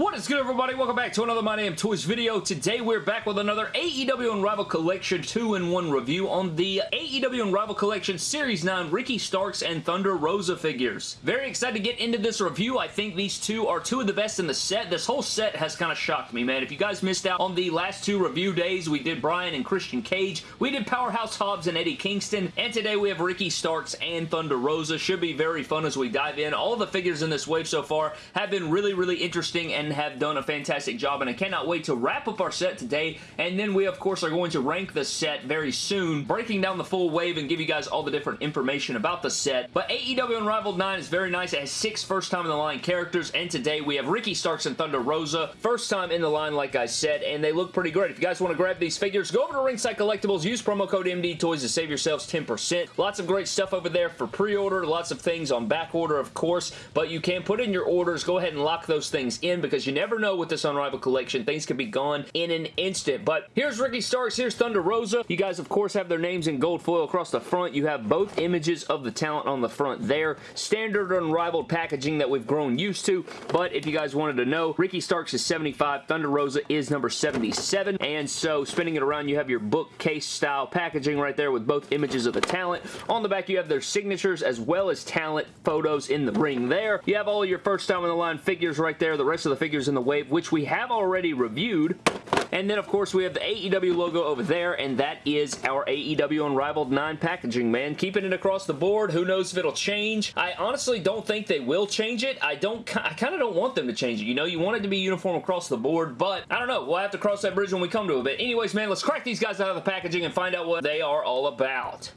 What is good everybody? Welcome back to another My Damn Toys video. Today we're back with another AEW Unrivaled Collection 2-in-1 review on the AEW Unrivaled Collection Series 9 Ricky Starks and Thunder Rosa figures. Very excited to get into this review. I think these two are two of the best in the set. This whole set has kind of shocked me, man. If you guys missed out on the last two review days, we did Brian and Christian Cage. We did Powerhouse Hobbs and Eddie Kingston. And today we have Ricky Starks and Thunder Rosa. Should be very fun as we dive in. All the figures in this wave so far have been really, really interesting and have done a fantastic job, and I cannot wait to wrap up our set today, and then we, of course, are going to rank the set very soon, breaking down the full wave and give you guys all the different information about the set. But AEW Unrivaled 9 is very nice. It has six first-time-in-the-line characters, and today we have Ricky Starks and Thunder Rosa. First time in the line, like I said, and they look pretty great. If you guys want to grab these figures, go over to Ringside Collectibles, use promo code MD Toys to save yourselves 10%. Lots of great stuff over there for pre-order, lots of things on back order, of course, but you can put in your orders. Go ahead and lock those things in because you never know with this Unrivaled collection. Things can be gone in an instant. But here's Ricky Starks. Here's Thunder Rosa. You guys, of course, have their names in gold foil across the front. You have both images of the talent on the front there. Standard Unrivaled packaging that we've grown used to. But if you guys wanted to know, Ricky Starks is 75. Thunder Rosa is number 77. And so, spinning it around, you have your bookcase style packaging right there with both images of the talent. On the back, you have their signatures as well as talent photos in the ring there. You have all your first time in the line figures right there. The rest of the figures in the wave which we have already reviewed. And then, of course, we have the AEW logo over there, and that is our AEW Unrivaled 9 packaging, man. Keeping it across the board. Who knows if it'll change? I honestly don't think they will change it. I don't. I kind of don't want them to change it. You know, you want it to be uniform across the board, but I don't know. We'll have to cross that bridge when we come to it. But anyways, man, let's crack these guys out of the packaging and find out what they are all about.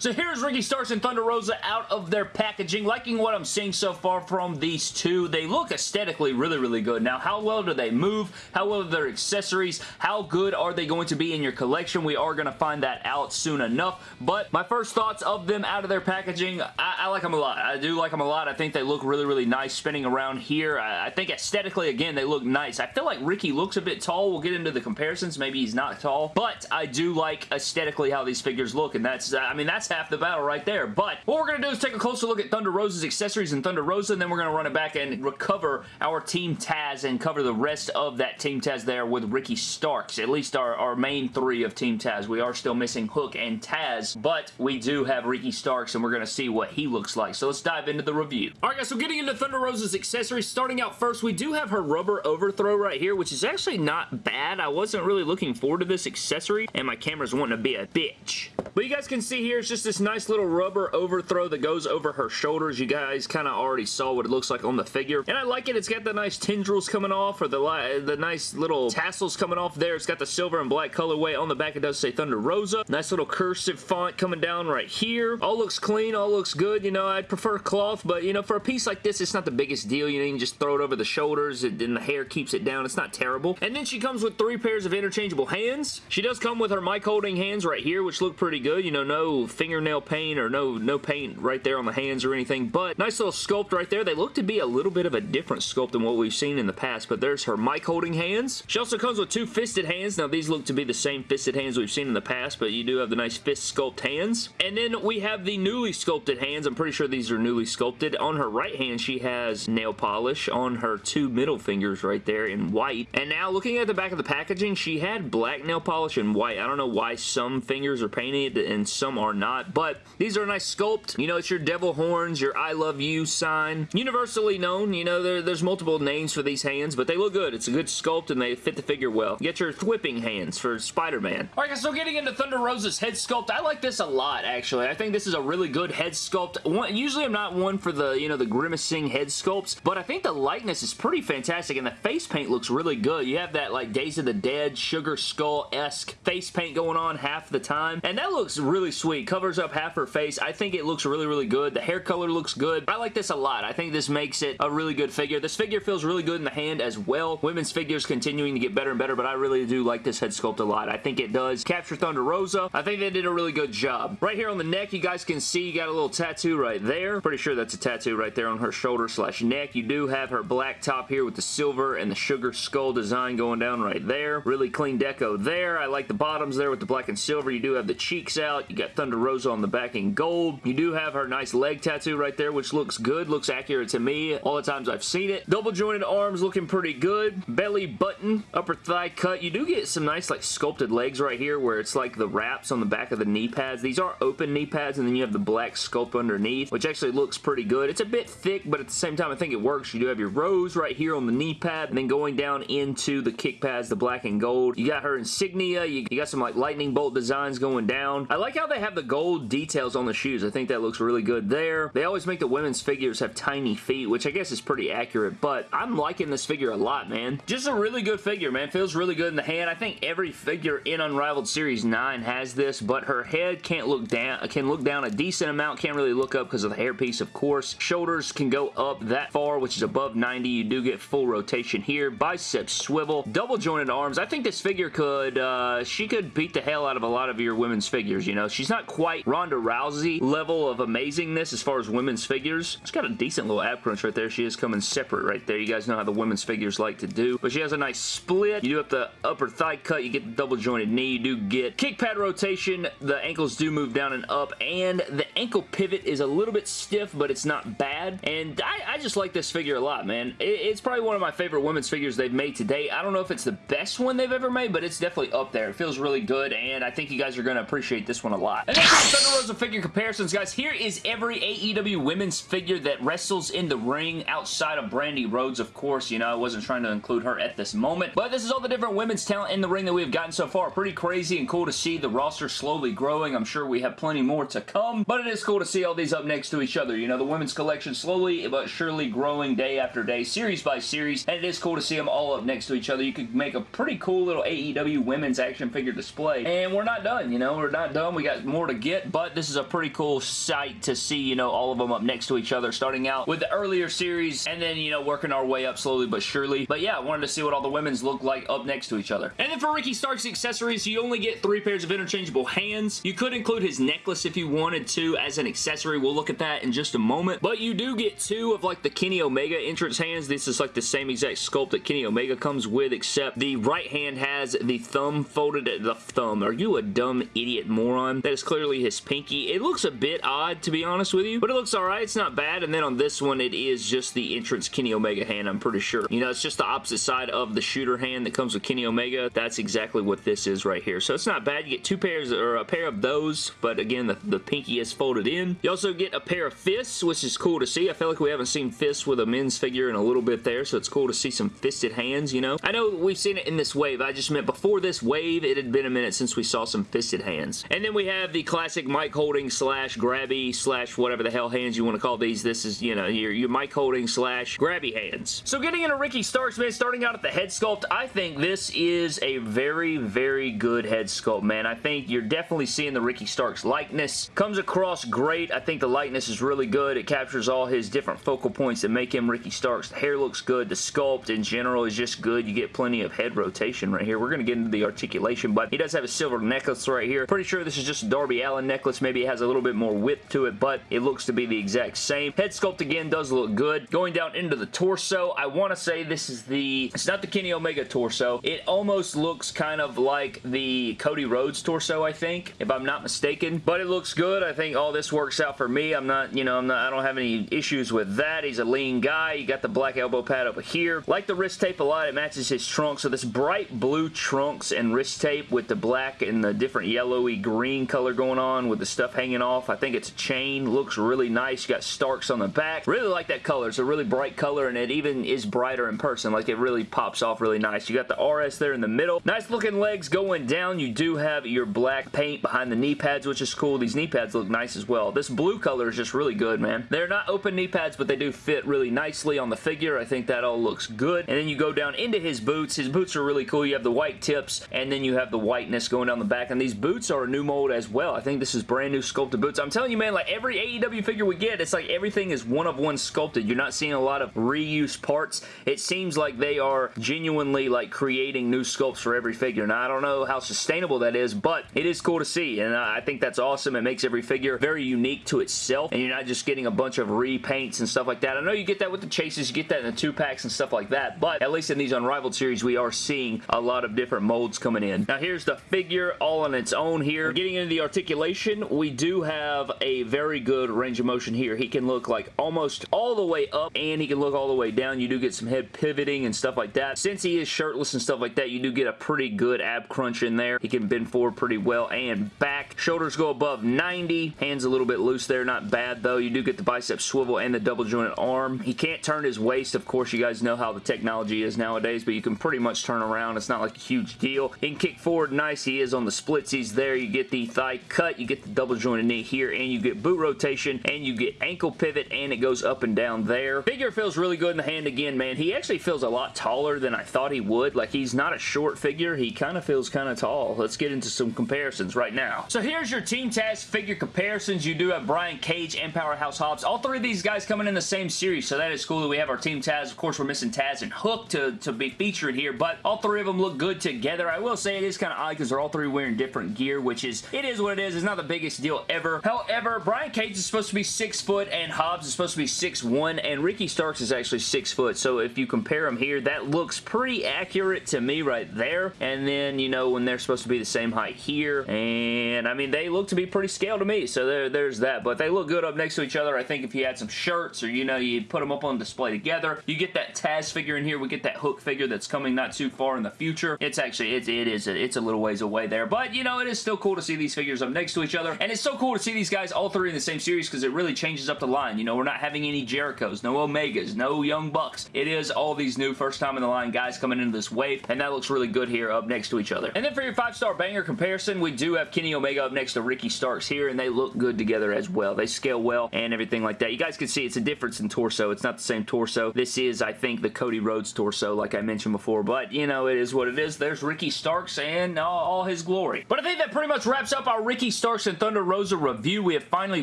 So here's Ricky Starks and Thunder Rosa out of their packaging. Liking what I'm seeing so far from these two. They look aesthetically really, really good. Now, how well do they move? How well are their accessories? How good are they going to be in your collection? We are going to find that out soon enough. But my first thoughts of them out of their packaging, I, I like them a lot. I do like them a lot. I think they look really, really nice spinning around here. I, I think aesthetically, again, they look nice. I feel like Ricky looks a bit tall. We'll get into the comparisons. Maybe he's not tall. But I do like aesthetically how these figures look. And that's, I mean, that's half the battle right there. But what we're going to do is take a closer look at Thunder Rosa's accessories and Thunder Rosa, and then we're going to run it back and recover our Team Taz and cover the rest of that Team Taz there with Ricky Starks. At least our, our main three of Team Taz. We are still missing Hook and Taz, but we do have Ricky Starks, and we're going to see what he looks like. So let's dive into the review. Alright guys, so getting into Thunder Rosa's accessories, starting out first, we do have her rubber overthrow right here, which is actually not bad. I wasn't really looking forward to this accessory, and my camera's wanting to be a bitch. But you guys can see here, it's just this nice little rubber overthrow that goes over her shoulders. You guys kind of already saw what it looks like on the figure. And I like it. It's got the nice tendrils coming off, or the, the nice little tassels coming off there. It's got the silver and black colorway. On the back, it does say Thunder Rosa. Nice little cursive font coming down right here. All looks clean. All looks good. You know, I'd prefer cloth, but, you know, for a piece like this, it's not the biggest deal. You know, you can just throw it over the shoulders, and the hair keeps it down. It's not terrible. And then she comes with three pairs of interchangeable hands. She does come with her mic holding hands right here, which look pretty good. You know, no fingernail paint or no, no paint right there on the hands or anything, but nice little sculpt right there. They look to be a little bit of a different sculpt than what we've seen in the past, but there's her mic holding hands. She also comes with two fisted hands. Now, these look to be the same fisted hands we've seen in the past, but you do have the nice fist sculpt hands. And then we have the newly sculpted hands. I'm pretty sure these are newly sculpted. On her right hand, she has nail polish on her two middle fingers right there in white. And now, looking at the back of the packaging, she had black nail polish and white. I don't know why some fingers are painted and some are not, but these are a nice sculpt. You know, it's your devil horns, your I love you sign. Universally known, you know, there, there's multiple names for these hands, but they look good. It's a good sculpt and they fit the figure well. Get your whipping hands for Spider-Man. Alright guys, so getting into Thunder Rosa's head sculpt, I like this a lot, actually. I think this is a really good head sculpt. One, usually I'm not one for the, you know, the grimacing head sculpts, but I think the likeness is pretty fantastic and the face paint looks really good. You have that, like, Days of the Dead, Sugar Skull-esque face paint going on half the time, and that looks really sweet. Covers up half her face. I think it looks really, really good. The hair color looks good. I like this a lot. I think this makes it a really good figure. This figure feels really good in the hand as well. Women's figures continuing to get better and better, but I really do like this head sculpt a lot. I think it does capture Thunder Rosa. I think they did a really good job. Right here on the neck, you guys can see you got a little tattoo right there. Pretty sure that's a tattoo right there on her shoulder slash neck. You do have her black top here with the silver and the sugar skull design going down right there. Really clean deco there. I like the bottoms there with the black and silver. You do have the cheeks out. You got Thunder Rosa On the back in gold. You do have her nice leg tattoo right there, which looks good, looks accurate to me all the times I've seen it. Double jointed arms looking pretty good. Belly button, upper thigh cut. You do get some nice like sculpted legs right here where it's like the wraps on the back of the knee pads. These are open knee pads and then you have the black sculpt underneath, which actually looks pretty good. It's a bit thick, but at the same time I think it works. You do have your rose right here on the knee pad and then going down into the kick pads, the black and gold. You got her insignia. You got some like lightning bolt designs going down. I like how they have the gold details on the shoes. I think that looks really good there. They always make the women's figures have tiny feet, which I guess is pretty accurate, but I'm liking this figure a lot, man. Just a really good figure, man. Feels really good in the hand. I think every figure in Unrivaled Series 9 has this, but her head can't look down, can look down a decent amount, can't really look up because of the hairpiece, of course. Shoulders can go up that far, which is above 90. You do get full rotation here. Biceps swivel. Double jointed arms. I think this figure could, uh, she could beat the hell out of a lot of your women's figures, you know. She's not quite Ronda Rousey level of amazingness as far as women's figures. She's got a decent little ab crunch right there. She is coming separate right there. You guys know how the women's figures like to do. But she has a nice split. You do have the upper thigh cut. You get the double jointed knee. You do get kick pad rotation. The ankles do move down and up. And the ankle pivot is a little bit stiff, but it's not bad. And I, I just like this figure a lot, man. It, it's probably one of my favorite women's figures they've made today. I don't know if it's the best one they've ever made, but it's definitely up there. It feels really good, and I think you guys are going to appreciate this one a lot. Thunder Rosa figure comparisons, guys. Here is every AEW women's figure that wrestles in the ring outside of Brandi Rhodes, of course. You know, I wasn't trying to include her at this moment, but this is all the different women's talent in the ring that we've gotten so far. Pretty crazy and cool to see the roster slowly growing. I'm sure we have plenty more to come, but it is cool to see all these up next to each other. You know, the women's collection slowly but surely growing day after day, series by series, and it is cool to see them all up next to each other. You could make a pretty cool little AEW women's action figure display, and we're not done, you know, we're not done. We got more to get, but this is a pretty cool sight to see, you know, all of them up next to each other, starting out with the earlier series, and then, you know, working our way up slowly but surely. But yeah, I wanted to see what all the women's look like up next to each other. And then for Ricky Stark's accessories, you only get three pairs of interchangeable hands. You could include his necklace if you wanted to as an accessory. We'll look at that in just a moment. But you do get two of like the Kenny Omega entrance hands. This is like the same exact sculpt that Kenny Omega comes with, except the right hand has the thumb folded at the thumb. Are you a dumb idiot moron? That is clearly his pinky. It looks a bit odd, to be honest with you, but it looks alright. It's not bad. And then on this one, it is just the entrance Kenny Omega hand, I'm pretty sure. You know, it's just the opposite side of the shooter hand that comes with Kenny Omega. That's exactly what this is right here. So it's not bad. You get two pairs, or a pair of those, but again, the, the pinky is folded in. You also get a pair of fists, which is cool to see. I feel like we haven't seen fists with a men's figure in a little bit there, so it's cool to see some fisted hands, you know? I know we've seen it in this wave. I just meant before this wave, it had been a minute since we saw some fisted hands. And then we have the classic mic holding slash grabby slash whatever the hell hands you want to call these. This is, you know, your, your mic holding slash grabby hands. So getting into Ricky Starks, man, starting out at the head sculpt, I think this is a very, very good head sculpt, man. I think you're definitely seeing the Ricky Starks likeness. Comes across great. I think the likeness is really good. It captures all his different focal points that make him Ricky Starks. The hair looks good. The sculpt in general is just good. You get plenty of head rotation right here. We're going to get into the articulation, but he does have a silver necklace right here. Pretty sure this is just Darby Darby Necklace. Maybe has a little bit more width to it, but it looks to be the exact same. Head sculpt again does look good. Going down into the torso, I want to say this is the, it's not the Kenny Omega torso. It almost looks kind of like the Cody Rhodes torso, I think, if I'm not mistaken. But it looks good. I think all this works out for me. I'm not, you know, I'm not, I don't have any issues with that. He's a lean guy. You got the black elbow pad over here. Like the wrist tape a lot. It matches his trunk. So this bright blue trunks and wrist tape with the black and the different yellowy green color going on with the stuff hanging off. I think it's a chain. Looks really nice. You got Starks on the back. Really like that color. It's a really bright color and it even is brighter in person. Like it really pops off really nice. You got the RS there in the middle. Nice looking legs going down. You do have your black paint behind the knee pads, which is cool. These knee pads look nice as well. This blue color is just really good, man. They're not open knee pads, but they do fit really nicely on the figure. I think that all looks good. And then you go down into his boots. His boots are really cool. You have the white tips, and then you have the whiteness going down the back. And these boots are a new mold as well. I think this is brand new sculpted boots. I'm telling you, man, like every AEW figure we get, it's like everything is one of one sculpted. You're not seeing a lot of reuse parts. It seems like they are genuinely like creating new sculpts for every figure. Now, I don't know how sustainable that is, but it is cool to see, and I think that's awesome. It makes every figure very unique to itself, and you're not just getting a bunch of repaints and stuff like that. I know you get that with the chases, you get that in the two packs and stuff like that, but at least in these Unrivaled series, we are seeing a lot of different molds coming in. Now, here's the figure all on its own here. Getting into the articulation, we do have a very good range of motion here. He can look like almost all the way up and he can look all the way down. You do get some head pivoting and stuff like that. Since he is shirtless and stuff like that, you do get a pretty good ab crunch in there. He can bend forward pretty well and back. Shoulders go above 90. Hands a little bit loose there. Not bad though. You do get the bicep swivel and the double jointed arm. He can't turn his waist. Of course, you guys know how the technology is nowadays, but you can pretty much turn around. It's not like a huge deal. He can kick forward nice. He is on the splitsies there. You get the thigh cut. You get the double jointed knee here, and you get boot rotation, and you get ankle pivot, and it goes up and down there. Figure feels really good in the hand again, man. He actually feels a lot taller than I thought he would. Like, he's not a short figure. He kind of feels kind of tall. Let's get into some comparisons right now. So here's your Team Taz figure comparisons. You do have Brian Cage and Powerhouse Hobbs. All three of these guys coming in the same series, so that is cool that we have our Team Taz. Of course, we're missing Taz and Hook to, to be featured here, but all three of them look good together. I will say it is kind of odd because they're all three wearing different gear, which is, it is what it is. It's not the biggest deal ever. However, Brian Cage is supposed to be 6 foot and Hobbs is supposed to be six one, and Ricky Starks is actually 6 foot, so if you compare them here, that looks pretty accurate to me right there, and then, you know, when they're supposed to be the same height here, and, I mean, they look to be pretty scale to me, so there, there's that, but they look good up next to each other. I think if you had some shirts or, you know, you put them up on display together, you get that Taz figure in here, we get that Hook figure that's coming not too far in the future. It's actually, it, it is, a, it's a little ways away there, but, you know, it is still cool to see these figures up next to each other, and it's so cool to see these guys all three in the same series because it really changes up the line. You know, we're not having any Jerichos, no Omegas, no Young Bucks. It is all these new first time in the line guys coming into this wave, and that looks really good here up next to each other. And then for your five-star banger comparison, we do have Kenny Omega up next to Ricky Starks here, and they look good together as well. They scale well and everything like that. You guys can see it's a difference in torso. It's not the same torso. This is, I think, the Cody Rhodes torso, like I mentioned before, but, you know, it is what it is. There's Ricky Starks and all, all his glory. But I think that pretty much wraps up our Ricky Starks and Thunder Rosa review. We have finally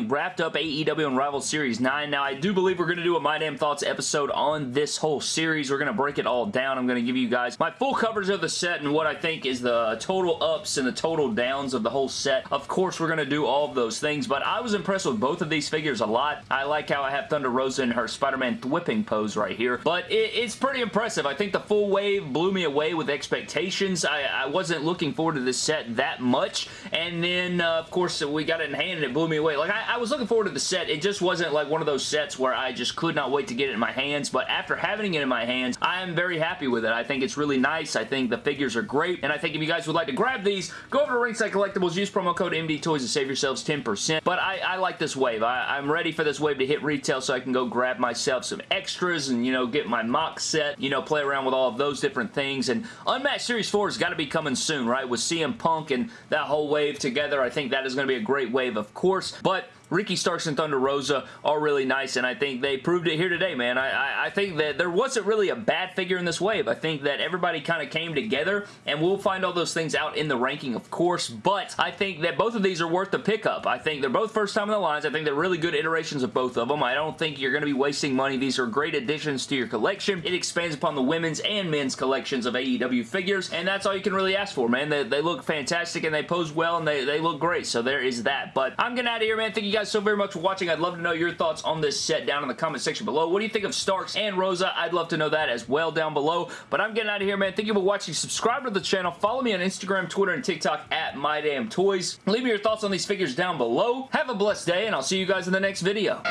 wrapped up AEW Unrivaled Series 9. Now, I do believe we're going to do a My Damn Thoughts episode on this whole series. We're going to break it all down. I'm going to give you guys my full coverage of the set and what I think is the total ups and the total downs of the whole set. Of course, we're going to do all of those things, but I was impressed with both of these figures a lot. I like how I have Thunder Rosa in her Spider-Man whipping pose right here, but it, it's pretty impressive. I think the full wave blew me away with expectations. I, I wasn't looking forward to this set that much, and then, uh, of course, we got it in hand and it blew me away. Like, I, I was looking forward to the set. It just wasn't like one of those sets where I just could not wait to get it in my hands, but after having it in my hands, I am very happy with it. I think it's really nice. I think the figures are great, and I think if you guys would like to grab these, go over to Ringside Collectibles, use promo code MD Toys to save yourselves 10%. But I, I like this wave. I, I'm ready for this wave to hit retail so I can go grab myself some extras and, you know, get my MOC set, you know, play around with all of those different things. And Unmatched Series 4 has got to be coming soon, right? With CM Punk and that whole wave together, I think that is going to be a great wave, of course. But Ricky Starks and Thunder Rosa are really nice, and I think they proved it here today, man. I, I, I think that there wasn't really a bad figure in this wave. I think that everybody kind of came together, and we'll find all those things out in the ranking, of course, but I think that both of these are worth the pickup. I think they're both first time in the lines. I think they're really good iterations of both of them. I don't think you're going to be wasting money. These are great additions to your collection. It expands upon the women's and men's collections of AEW figures, and that's all you can really ask for, man. They, they look fantastic, and they pose well, and they, they look great, so there is that. But I'm getting out of here, man. Thank you guys so very much for watching. I'd love to know your thoughts on this set down in the comment section below. What do you think of Starks and Rosa? I'd love to know that as well down below. But I'm getting out of here, man. Thank you for watching. Subscribe to the channel. Follow me on Instagram, Twitter, and TikTok at MyDamnToys. Leave me your thoughts on these figures down below. Have a blessed day, and I'll see you guys in the next video.